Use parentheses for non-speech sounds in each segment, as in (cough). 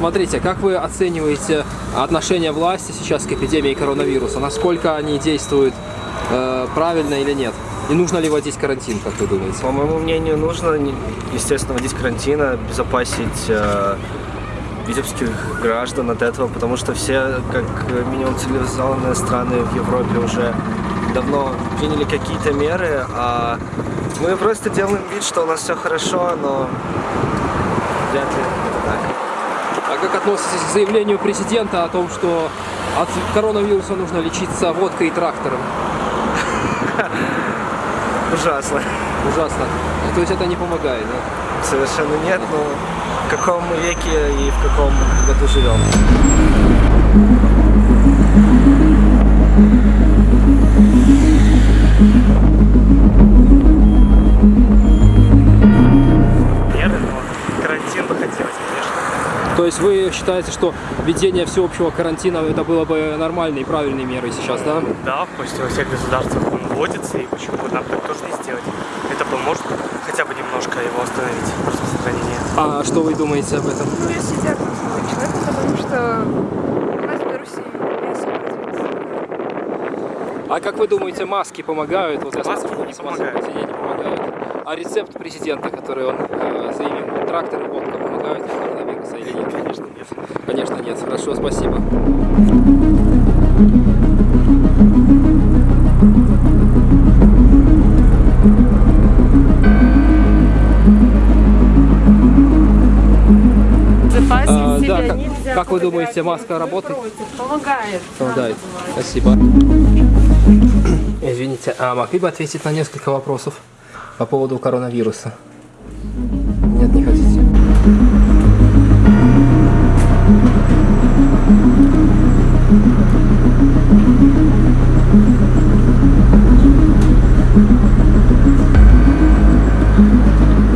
Смотрите, как вы оцениваете отношение власти сейчас к эпидемии коронавируса? Насколько они действуют э, правильно или нет? И нужно ли вводить карантин, как вы думаете? По моему мнению, нужно, естественно, вводить карантин, обезопасить э, витебских граждан от этого, потому что все, как минимум, цивилизованные страны в Европе уже давно приняли какие-то меры, а мы просто делаем вид, что у нас все хорошо, но вряд ли как относитесь к заявлению президента о том, что от коронавируса нужно лечиться водкой и трактором? (laughs) Ужасно. Ужасно. То есть это не помогает, да? Совершенно нет, но в каком веке и в каком году живем. Есть вы считаете, что введение всеобщего карантина это было бы нормальной и правильной мерой сейчас, да? Да, почти во всех государствах он вводится, и почему бы нам так тоже не сделать? Это поможет хотя бы немножко его остановить, распространение. А что вы думаете об этом? Ну, если диагноз такой человек, потому что у нас в Беларуси не особо развит. А как вы думаете, маски помогают? Вот я Маски смотрю, не маски помогают. А рецепт президента, который он э, заявил, трактор и водка помогают от коронавируса или нет? Конечно, нет. Конечно, нет. Хорошо, спасибо. А, да, как, как вы думаете, маска работает? Помогает. Помогает. Спасибо. Извините, а могли бы ответить на несколько вопросов по поводу коронавируса? Нет, не хотите.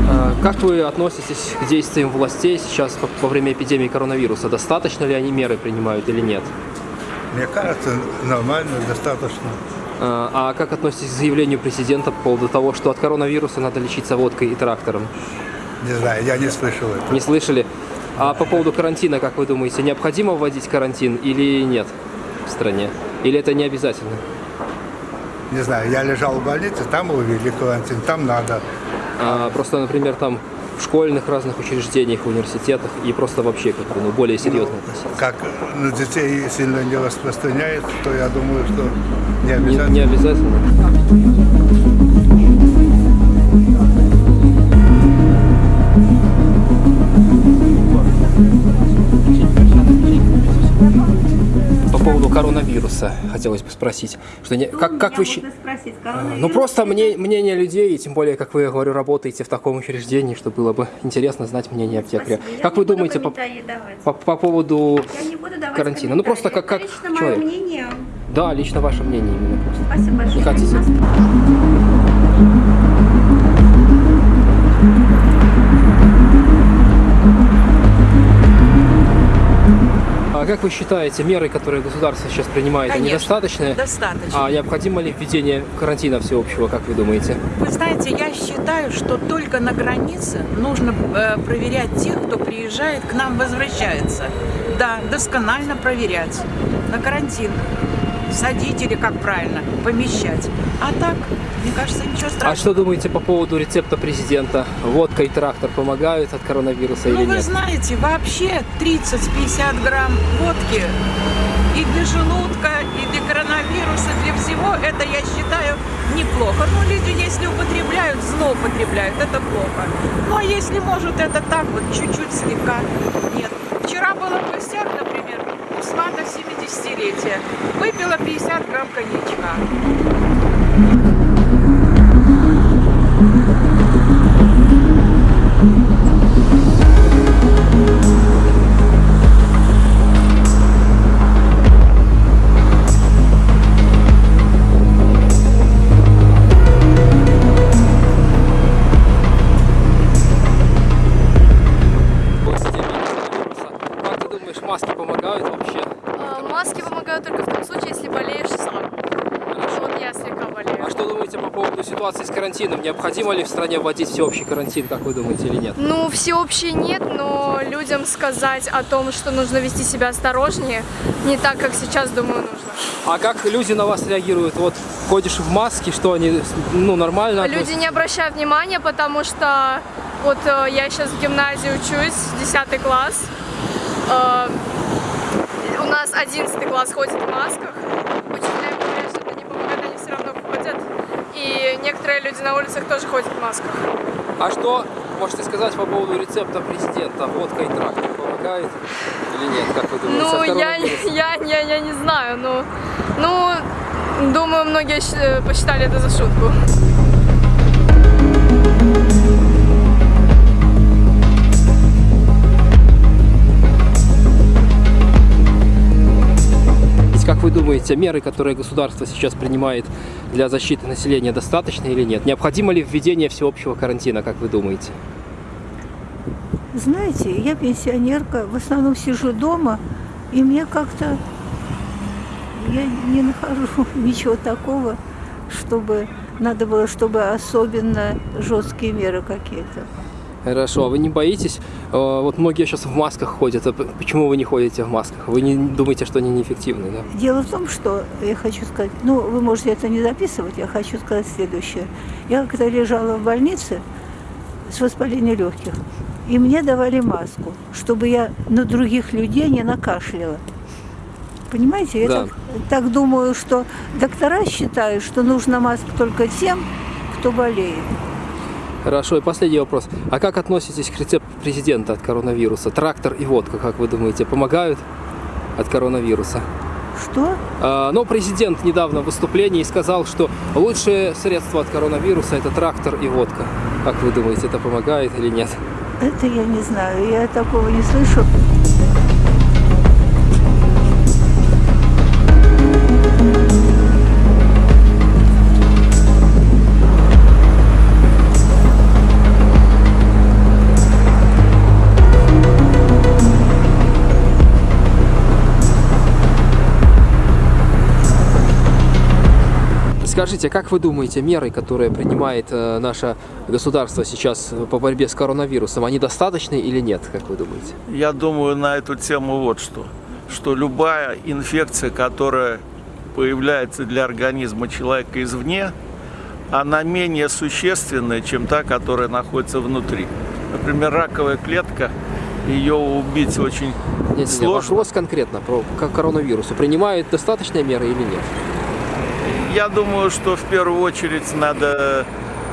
А, Как вы относитесь к действиям властей сейчас во- во время эпидемии коронавируса? Достаточно ли они меры принимают или нет? Мне кажется, нормально, достаточно. А а как относитесь к заявлению президента по поводу того, что от коронавируса надо лечиться водкой и трактором? Не знаю, я не слышал это. Не слышали? А по поводу карантина, как вы думаете, необходимо вводить карантин или нет в стране? Или это не обязательно? Не знаю, я лежал в больнице, там увели карантин, там надо. А, просто, например, там в школьных разных учреждениях, в университетах и просто вообще как бы, ну, более серьезно относиться. Как на детей сильно не распространяется, то я думаю, что не Не, обязательно. не обязательно. Коронавируса хотелось бы спросить, что не, как, как вы щи- спросить, ну просто мне, мнение людей, и тем более, как вы, я говорю, работаете в таком учреждении, что было бы интересно знать мнение аптекаря. Спасибо. Я Как не вы думаете по, по, по поводу Я карантина? Ну просто как, как лично человек. мнение. Да, лично ваше мнение именно просто. Спасибо большое. Не хотите? Как вы считаете, меры, которые государство сейчас принимает, они Конечно, достаточны? Достаточно. А необходимо ли введение карантина всеобщего, как вы думаете? Вы знаете, я считаю, что только на границе нужно э, проверять тех, кто приезжает к нам, возвращается. Да, досконально проверять. На карантин. Садить или, как правильно, помещать. А так, мне кажется, ничего страшного. А что думаете по поводу рецепта президента? Водка и трактор помогают от коронавируса Ну, или вы нет? знаете, вообще 30-50 грамм водки и для желудка, и для коронавируса, для всего, это, я считаю, неплохо. Ну, люди, если употребляют, злоупотребляют, это плохо. Ну, а если, может, это так вот, чуть-чуть слегка, нет. Вчера была в гостях, например, свата 70-летия. Выпила 50 грамм коньячка. Поводу ситуации с карантином? Необходимо ли в стране вводить всеобщий карантин, как вы думаете, или нет? Ну, всеобщий нет, но людям сказать о том, что нужно вести себя осторожнее, не так, как сейчас, думаю, нужно. А как люди на вас реагируют? Вот ходишь в маске, что они, ну, нормально? Люди не обращают внимания, потому что вот э, я сейчас в гимназии учусь, 10 класс. Э, у нас 11 класс ходит в масках. Учителя им говорят, что это не помогает, они все равно ходят. И некоторые люди на улицах тоже ходят в масках. А что можете сказать по поводу рецепта президента? Водка и трактор помогает или нет, как вы думаете? Ну, я, я, я, я не знаю, ну, ну, думаю, многие щ- посчитали это за шутку. Думаете, меры, которые государство сейчас принимает для защиты населения, достаточны или нет? Необходимо ли введение всеобщего карантина, как вы думаете? Знаете, я пенсионерка, в основном сижу дома, и мне как-то я не нахожу (laughs) ничего такого, чтобы надо было, чтобы особенно жесткие меры какие-то. Хорошо, а вы не боитесь? Э, Вот многие сейчас в масках ходят. А Почему вы не ходите в масках? Вы не думаете, что они неэффективны, да? Дело в том, что я хочу сказать, ну, вы можете это не записывать, я хочу сказать следующее. Я когда лежала в больнице с воспалением легких, и мне давали маску, чтобы я на других людей не накашляла. Понимаете, я Да. так, так думаю, что доктора считают, что нужна маска только тем, кто болеет. Хорошо, и последний вопрос. А как относитесь к рецепту президента от коронавируса? Трактор и водка, как вы думаете, помогают от коронавируса? Что? А, Но президент недавно в выступлении сказал, что лучшее средство от коронавируса это трактор и водка. Как вы думаете, это помогает или нет? Это я не знаю, я такого не слышу. Скажите, как вы думаете, меры, которые принимает э, наше государство сейчас по борьбе с коронавирусом, они достаточны или нет, как вы думаете? Я думаю на эту тему вот что. Что любая инфекция, которая появляется для организма человека извне, она менее существенная, чем та, которая находится внутри. Например, раковая клетка, ее убить очень Нет, нет, сложно. вопрос конкретно про к коронавирусу. Принимают достаточные меры или нет? Я думаю, что в первую очередь надо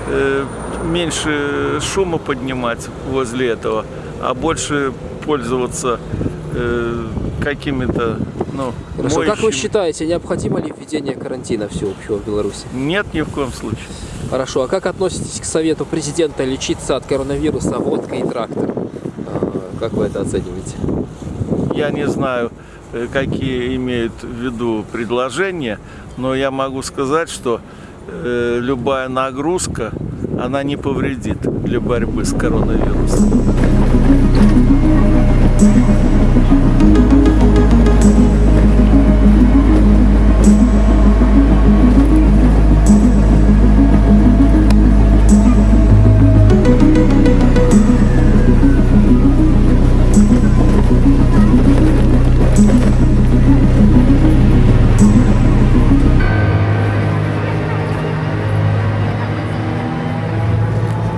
э, меньше шума поднимать возле этого, а больше пользоваться э, какими-то, ну, Хорошо, как вы моющими. считаете, необходимо ли введение карантина всеобщего в Беларуси? Нет, ни в коем случае. Хорошо, а как относитесь к совету президента лечиться от коронавируса водкой и трактор? А, Как вы это оцениваете? Я не знаю, какие имеют в виду предложения, но я могу сказать, что э, любая нагрузка, она не повредит для борьбы с коронавирусом.